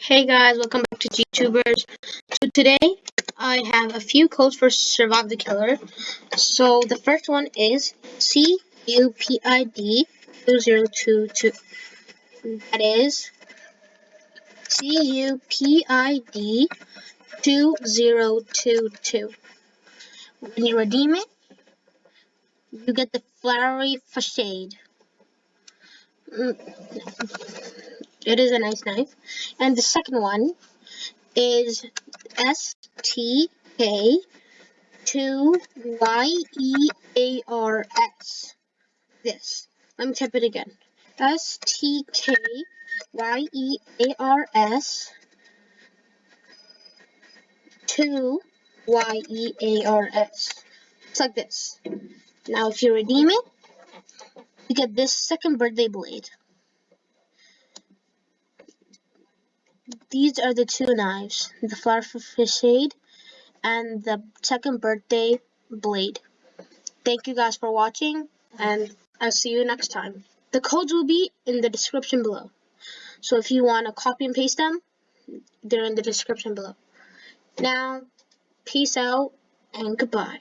Hey guys, welcome back to GTubers. So today I have a few codes for Survive the Killer. So the first one is CUPID 2022. That is CUPID 2022. When you redeem it, you get the flowery facade. Mm, It is a nice knife. And the second one is STK2YEARS. This. Let me type it again. STKYEARS 2 Y-E-A-R-S. It's like this. Now if you redeem it, you get this second birthday blade. These are the two knives, the flowery facade and the second birthday blade. Thank you guys for watching, and I'll see you next time. The codes will be in the description below. So if you want to copy and paste them, they're in the description below. Now, peace out and goodbye.